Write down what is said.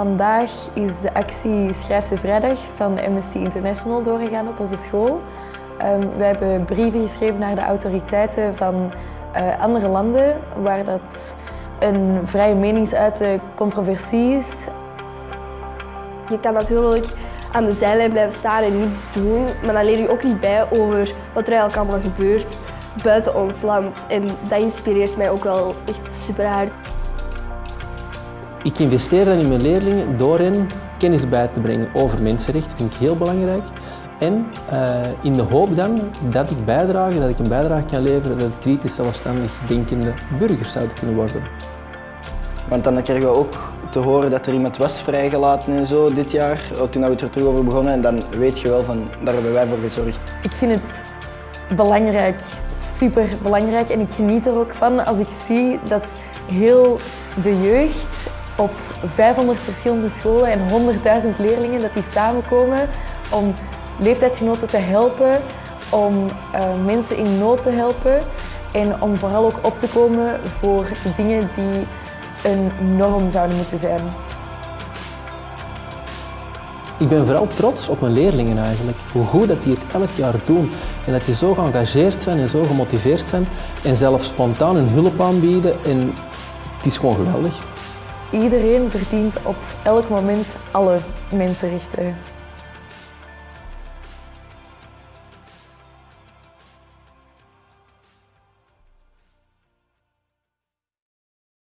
Vandaag is de actie Schrijfse Vrijdag van Amnesty International doorgegaan op onze school. Um, we hebben brieven geschreven naar de autoriteiten van uh, andere landen waar dat een vrije meningsuiten controversie is. Je kan natuurlijk aan de zijlijn blijven staan en niets doen, maar dan leer je ook niet bij over wat er eigenlijk allemaal gebeurt buiten ons land. En dat inspireert mij ook wel echt super hard. Ik investeer dan in mijn leerlingen door hen kennis bij te brengen over mensenrechten, vind ik heel belangrijk. En uh, in de hoop dan dat ik bijdrage, dat ik een bijdrage kan leveren dat kritisch zelfstandig denkende burgers zouden kunnen worden. Want dan kregen we ook te horen dat er iemand was vrijgelaten en zo dit jaar, toen we er terug over begonnen. En dan weet je wel van, daar hebben wij voor gezorgd. Ik vind het belangrijk, super belangrijk en ik geniet er ook van als ik zie dat heel de jeugd op 500 verschillende scholen en 100.000 leerlingen dat die samenkomen om leeftijdsgenoten te helpen, om uh, mensen in nood te helpen en om vooral ook op te komen voor dingen die een norm zouden moeten zijn. Ik ben vooral trots op mijn leerlingen eigenlijk. Hoe goed dat die het elk jaar doen. En dat die zo geëngageerd zijn en zo gemotiveerd zijn. En zelf spontaan hun hulp aanbieden. En het is gewoon geweldig. Iedereen verdient op elk moment alle mensenrechten.